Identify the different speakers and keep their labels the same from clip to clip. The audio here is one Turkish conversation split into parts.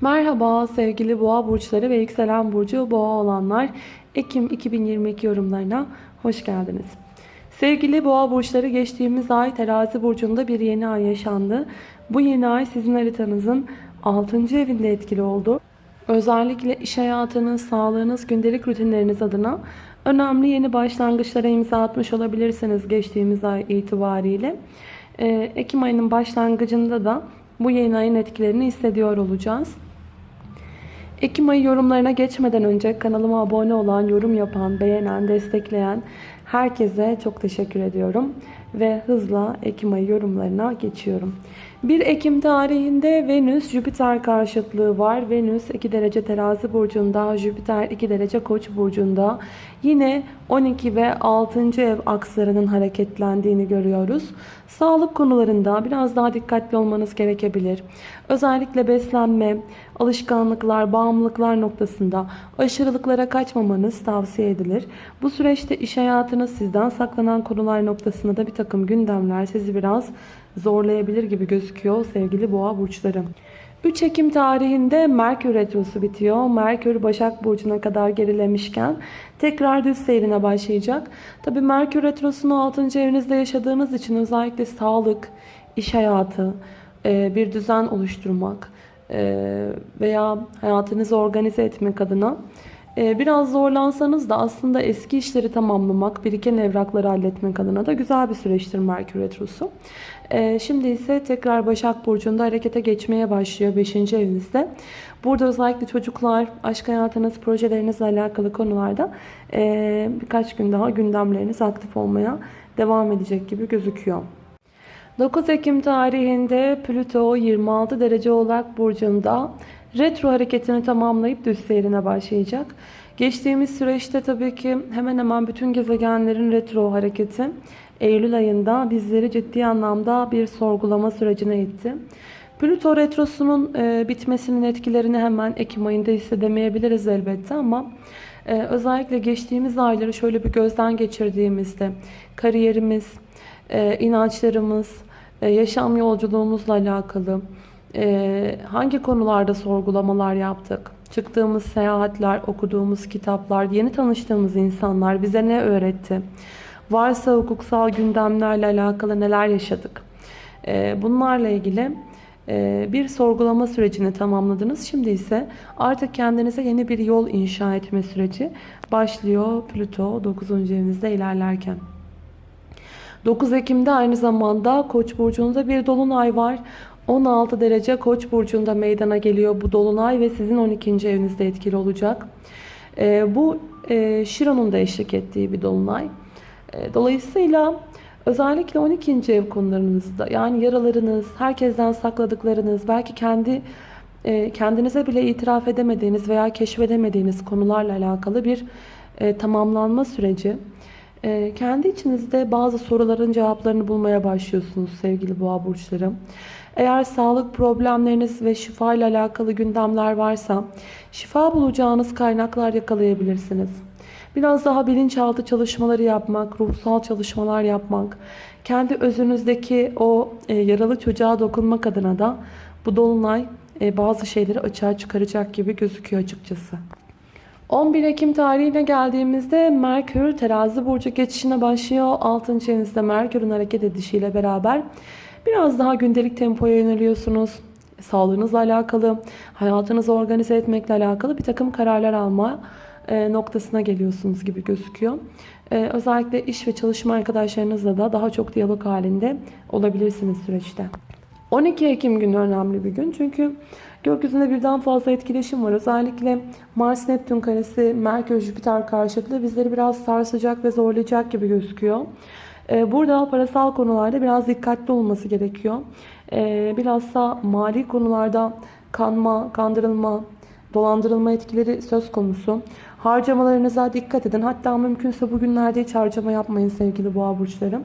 Speaker 1: Merhaba sevgili boğa burçları ve yükselen burcu boğa olanlar. Ekim 2022 yorumlarına hoş geldiniz. Sevgili boğa burçları geçtiğimiz ay terazi burcunda bir yeni ay yaşandı. Bu yeni ay sizin haritanızın 6. evinde etkili oldu. Özellikle iş hayatınız, sağlığınız, gündelik rutinleriniz adına önemli yeni başlangıçlara imza atmış olabilirsiniz geçtiğimiz ay itibariyle. Ee, Ekim ayının başlangıcında da bu yeni ayın etkilerini hissediyor olacağız. Ekim ayı yorumlarına geçmeden önce kanalıma abone olan, yorum yapan, beğenen, destekleyen herkese çok teşekkür ediyorum. Ve hızla Ekim ayı yorumlarına geçiyorum. 1 Ekim tarihinde Venüs Jüpiter karşıtlığı var. Venüs 2 derece terazi burcunda, Jüpiter 2 derece koç burcunda. Yine 12 ve 6. ev akslarının hareketlendiğini görüyoruz. Sağlık konularında biraz daha dikkatli olmanız gerekebilir. Özellikle beslenme, alışkanlıklar, bağımlılıklar noktasında aşırılıklara kaçmamanız tavsiye edilir. Bu süreçte iş hayatınız sizden saklanan konular noktasında da bir takım gündemler sizi biraz zorlayabilir gibi gözüküyor sevgili boğa burçları. 3 Ekim tarihinde Merkür Retrosu bitiyor. Merkür Başak Burcu'na kadar gerilemişken tekrar düz seyrine başlayacak. Tabi Merkür Retrosu'nu 6. evinizde yaşadığınız için özellikle sağlık, iş hayatı, e, bir düzen oluşturmak e, veya hayatınızı organize etmek adına biraz zorlansanız da aslında eski işleri tamamlamak, biriken evrakları halletmek adına da güzel bir süreçtir Merkür Retrosu. Ee, şimdi ise tekrar Başak Burcu'nda harekete geçmeye başlıyor 5. evinizde. Burada özellikle çocuklar, aşk hayatınız, projelerinizle alakalı konularda e, birkaç gün daha gündemleriniz aktif olmaya devam edecek gibi gözüküyor. 9 Ekim tarihinde Plüto 26 derece Oğlak Burcu'nda retro hareketini tamamlayıp düz seyrine başlayacak. Geçtiğimiz süreçte tabii ki hemen hemen bütün gezegenlerin retro hareketi Eylül ayında bizleri ciddi anlamda bir sorgulama sürecine itti. Plüto retrosunun e, bitmesinin etkilerini hemen Ekim ayında hissedemeyebiliriz elbette ama e, özellikle geçtiğimiz ayları şöyle bir gözden geçirdiğimizde kariyerimiz, e, inançlarımız, e, yaşam yolculuğumuzla alakalı e, hangi konularda sorgulamalar yaptık? Çıktığımız seyahatler, okuduğumuz kitaplar, yeni tanıştığımız insanlar bize ne öğretti? Varsa hukuksal gündemlerle alakalı neler yaşadık? Ee, bunlarla ilgili e, bir sorgulama sürecini tamamladınız. Şimdi ise artık kendinize yeni bir yol inşa etme süreci başlıyor Plüto 9. evinizde ilerlerken. 9 Ekim'de aynı zamanda Koç burcunda bir dolunay var. 16 derece Koç burcunda meydana geliyor bu dolunay ve sizin 12. evinizde etkili olacak. Ee, bu e, Şiron'un da eşlik ettiği bir dolunay. E, dolayısıyla özellikle 12. ev konularınızda yani yaralarınız, herkesten sakladıklarınız, belki kendi e, kendinize bile itiraf edemediğiniz veya keşfedemediğiniz konularla alakalı bir e, tamamlanma süreci. Kendi içinizde bazı soruların cevaplarını bulmaya başlıyorsunuz sevgili boğa burçları. Eğer sağlık problemleriniz ve şifa ile alakalı gündemler varsa şifa bulacağınız kaynaklar yakalayabilirsiniz. Biraz daha bilinçaltı çalışmaları yapmak, ruhsal çalışmalar yapmak, kendi özünüzdeki o e, yaralı çocuğa dokunmak adına da bu dolunay e, bazı şeyleri açığa çıkaracak gibi gözüküyor açıkçası. 11 Ekim tarihine geldiğimizde Merkür terazi burcu geçişine başlıyor. 6. evinizde Merkür'ün hareket edişiyle beraber biraz daha gündelik tempoya yöneliyorsunuz. Sağlığınızla alakalı, hayatınızı organize etmekle alakalı bir takım kararlar alma e, noktasına geliyorsunuz gibi gözüküyor. E, özellikle iş ve çalışma arkadaşlarınızla da daha çok diyalog halinde olabilirsiniz süreçte. 12 Ekim günü önemli bir gün çünkü gökyüzünde birden fazla etkileşim var. Özellikle Mars-Neptün karesi, Merkür-Jüpiter karşıtlığı bizleri biraz sarsacak ve zorlayacak gibi gözüküyor. E, burada parasal konularda biraz dikkatli olması gerekiyor. Bilhassa mali konularda kanma, kandırılma, dolandırılma etkileri söz konusu. Harcamalarınıza dikkat edin. Hatta mümkünse bugünlerde hiç harcama yapmayın sevgili boğa burçları.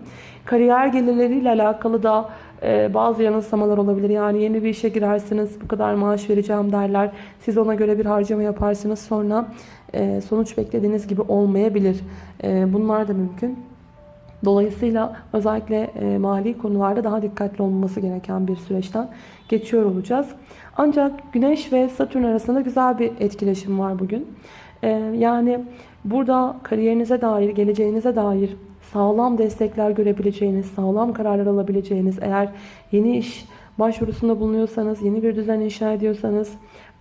Speaker 1: Kariyer gelirleriyle alakalı da e, bazı yanılsamalar olabilir. Yani yeni bir işe girersiniz bu kadar maaş vereceğim derler. Siz ona göre bir harcama yaparsınız. Sonra e, sonuç beklediğiniz gibi olmayabilir. E, bunlar da mümkün. Dolayısıyla özellikle e, mali konularda daha dikkatli olması gereken bir süreçten geçiyor olacağız. Ancak Güneş ve Satürn arasında güzel bir etkileşim var bugün. E, yani burada kariyerinize dair, geleceğinize dair sağlam destekler görebileceğiniz, sağlam kararlar alabileceğiniz, eğer yeni iş başvurusunda bulunuyorsanız, yeni bir düzen inşa ediyorsanız,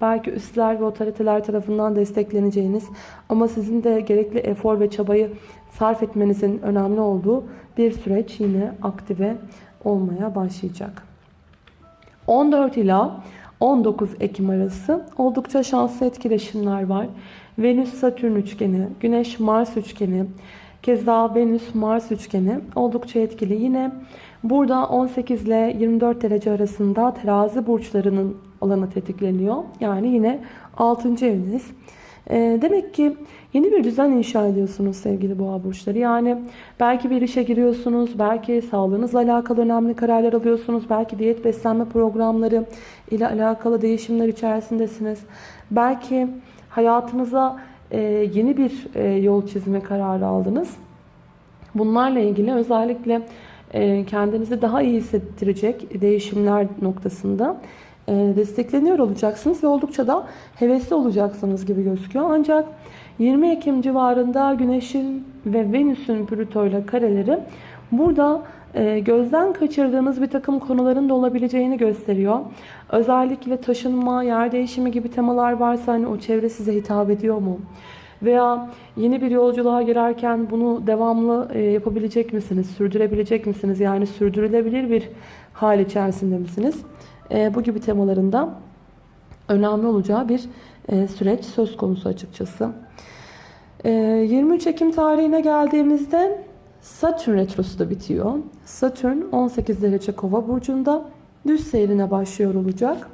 Speaker 1: belki üstler ve otoriteler tarafından destekleneceğiniz ama sizin de gerekli efor ve çabayı sarf etmenizin önemli olduğu bir süreç yine aktive olmaya başlayacak. 14 ila 19 Ekim arası oldukça şanslı etkileşimler var. Venüs-Satürn üçgeni, Güneş-Mars üçgeni, keza Venüs-Mars üçgeni oldukça etkili. Yine burada 18 ile 24 derece arasında terazi burçlarının alanı tetikleniyor. Yani yine 6. eviniz. E, demek ki yeni bir düzen inşa ediyorsunuz sevgili boğa burçları. Yani belki bir işe giriyorsunuz, belki sağlığınızla alakalı önemli kararlar alıyorsunuz, belki diyet beslenme programları ile alakalı değişimler içerisindesiniz. Belki hayatınıza e, yeni bir e, yol çizme kararı aldınız. Bunlarla ilgili özellikle e, kendinizi daha iyi hissettirecek değişimler noktasında e, destekleniyor olacaksınız ve oldukça da hevesli olacaksınız gibi gözüküyor. Ancak 20 Ekim civarında Güneş'in ve Venüs'ün Plüto ile kareleri burada e, gözden kaçırdığınız bir takım konuların da olabileceğini gösteriyor. Özellikle taşınma, yer değişimi gibi temalar varsa hani o çevre size hitap ediyor mu? Veya yeni bir yolculuğa girerken bunu devamlı e, yapabilecek misiniz? Sürdürebilecek misiniz? Yani sürdürülebilir bir hal içerisinde misiniz? E, bu gibi temalarında önemli olacağı bir süreç söz konusu açıkçası. 23 Ekim tarihine geldiğimizde Satürn retrosu da bitiyor. Satürn 18 derece kova burcunda düz seyrine başlıyor olacak.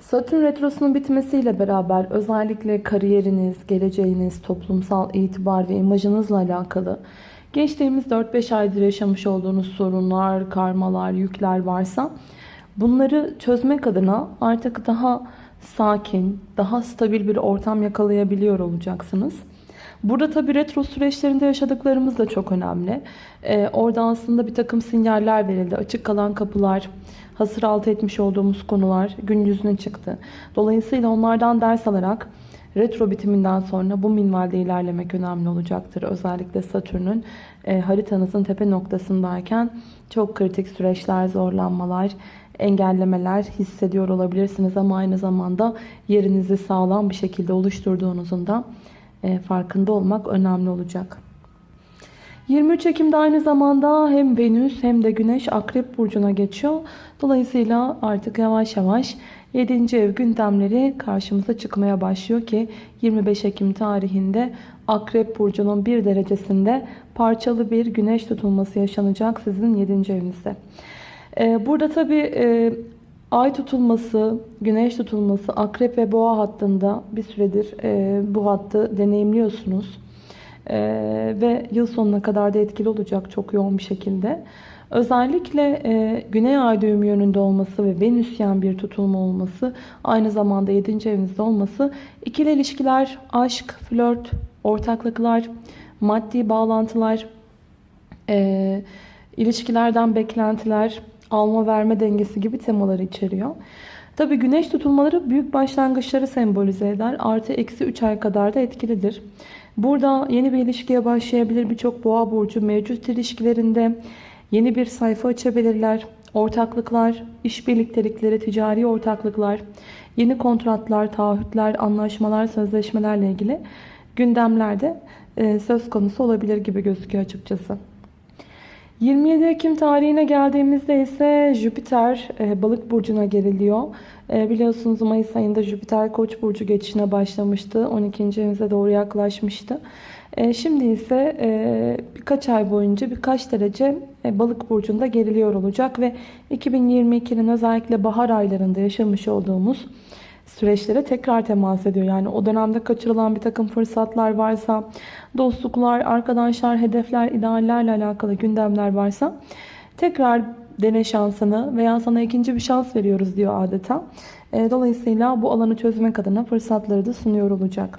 Speaker 1: Satürn retrosunun bitmesiyle beraber özellikle kariyeriniz, geleceğiniz, toplumsal itibar ve imajınızla alakalı geçtiğimiz 4-5 aydır yaşamış olduğunuz sorunlar, karmalar, yükler varsa bunları çözmek adına artık daha sakin, daha stabil bir ortam yakalayabiliyor olacaksınız. Burada tabi retro süreçlerinde yaşadıklarımız da çok önemli. Ee, orada aslında bir takım sinyaller verildi. Açık kalan kapılar, hasır altı etmiş olduğumuz konular gün yüzüne çıktı. Dolayısıyla onlardan ders alarak retro bitiminden sonra bu minvalde ilerlemek önemli olacaktır. Özellikle Satürn'ün e, haritanızın tepe noktasındayken çok kritik süreçler, zorlanmalar, engellemeler hissediyor olabilirsiniz ama aynı zamanda yerinizi sağlam bir şekilde oluşturduğunuzun da farkında olmak önemli olacak. 23 Ekim'de aynı zamanda hem Venüs hem de Güneş Akrep Burcu'na geçiyor. Dolayısıyla artık yavaş yavaş 7. ev gündemleri karşımıza çıkmaya başlıyor ki 25 Ekim tarihinde Akrep Burcu'nun bir derecesinde parçalı bir güneş tutulması yaşanacak sizin 7. evinizde. E, burada tabi Ay tutulması, güneş tutulması, akrep ve boğa hattında bir süredir e, bu hattı deneyimliyorsunuz. E, ve yıl sonuna kadar da etkili olacak çok yoğun bir şekilde. Özellikle e, güney ay düğüm yönünde olması ve venüsyen bir tutulma olması, aynı zamanda 7. evinizde olması, ikili ilişkiler, aşk, flört, ortaklıklar, maddi bağlantılar, e, ilişkilerden beklentiler, alma verme dengesi gibi temaları içeriyor. Tabi güneş tutulmaları büyük başlangıçları sembolize eder. Artı eksi 3 ay kadar da etkilidir. Burada yeni bir ilişkiye başlayabilir birçok boğa burcu mevcut ilişkilerinde yeni bir sayfa açabilirler. Ortaklıklar, iş birliktelikleri, ticari ortaklıklar, yeni kontratlar, taahhütler, anlaşmalar, sözleşmelerle ilgili gündemlerde e, söz konusu olabilir gibi gözüküyor açıkçası. 27 Ekim tarihine geldiğimizde ise Jüpiter e, balık burcuna geriliyor. E, biliyorsunuz Mayıs ayında Jüpiter koç burcu geçişine başlamıştı. 12. evimize doğru yaklaşmıştı. E, şimdi ise birkaç ay boyunca birkaç derece balık burcunda geriliyor olacak. Ve 2022'nin özellikle bahar aylarında yaşamış olduğumuz süreçlere tekrar temas ediyor. Yani o dönemde kaçırılan bir takım fırsatlar varsa, dostluklar, arkadaşlar, hedefler, ideallerle alakalı gündemler varsa tekrar dene şansını veya sana ikinci bir şans veriyoruz diyor adeta. E, dolayısıyla bu alanı çözmek adına fırsatları da sunuyor olacak.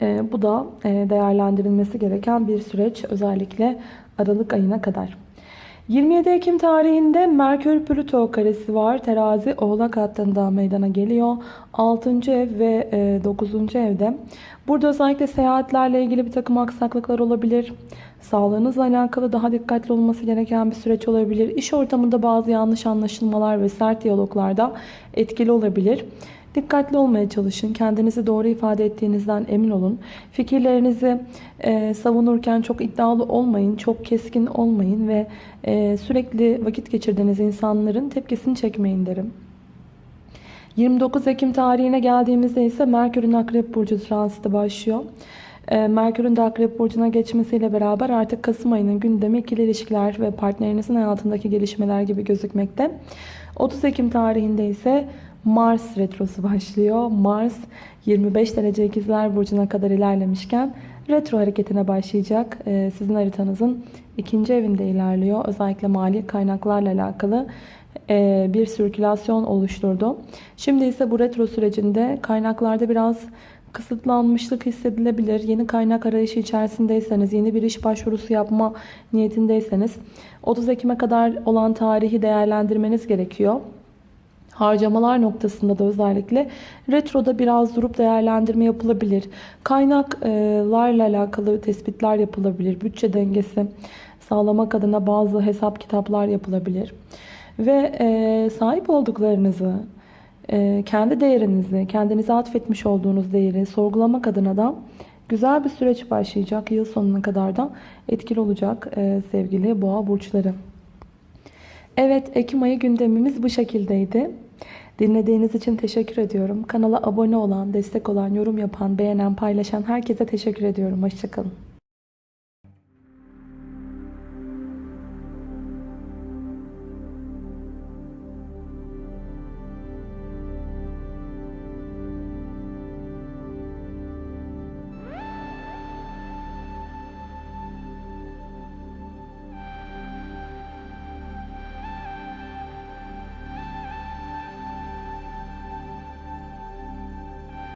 Speaker 1: E, bu da e, değerlendirilmesi gereken bir süreç özellikle Aralık ayına kadar. 27 Ekim tarihinde Merkür Plüto karesi var. Terazi Oğlak hattında meydana geliyor. 6. ev ve 9. evde. Burada özellikle seyahatlerle ilgili bir takım aksaklıklar olabilir. Sağlığınızla alakalı daha dikkatli olması gereken bir süreç olabilir. İş ortamında bazı yanlış anlaşılmalar ve sert diyaloglarda etkili olabilir. Dikkatli olmaya çalışın. Kendinizi doğru ifade ettiğinizden emin olun. Fikirlerinizi e, savunurken çok iddialı olmayın. Çok keskin olmayın ve e, sürekli vakit geçirdiğiniz insanların tepkisini çekmeyin derim. 29 Ekim tarihine geldiğimizde ise Merkür'ün Akrep Burcu transiti başlıyor. E, Merkür'ün de Akrep Burcu'na geçmesiyle beraber artık Kasım ayının gündemi ikili ilişkiler ve partnerinizin hayatındaki gelişmeler gibi gözükmekte. 30 Ekim tarihinde ise Mars retrosu başlıyor. Mars 25 derece ikizler burcuna kadar ilerlemişken retro hareketine başlayacak. Ee, sizin haritanızın ikinci evinde ilerliyor. Özellikle mali kaynaklarla alakalı e, bir sirkülasyon oluşturdu. Şimdi ise bu retro sürecinde kaynaklarda biraz kısıtlanmışlık hissedilebilir. Yeni kaynak arayışı içerisindeyseniz, yeni bir iş başvurusu yapma niyetindeyseniz 30 Ekim'e kadar olan tarihi değerlendirmeniz gerekiyor. Harcamalar noktasında da özellikle retroda biraz durup değerlendirme yapılabilir. Kaynaklarla alakalı tespitler yapılabilir. Bütçe dengesi sağlamak adına bazı hesap kitaplar yapılabilir. Ve e, sahip olduklarınızı, e, kendi değerinizi, kendinize atfetmiş olduğunuz değeri sorgulamak adına da güzel bir süreç başlayacak. Yıl sonuna kadar da etkili olacak e, sevgili boğa burçları. Evet Ekim ayı gündemimiz bu şekildeydi. Dinlediğiniz için teşekkür ediyorum. Kanala abone olan, destek olan, yorum yapan, beğenen, paylaşan herkese teşekkür ediyorum. Hoşçakalın.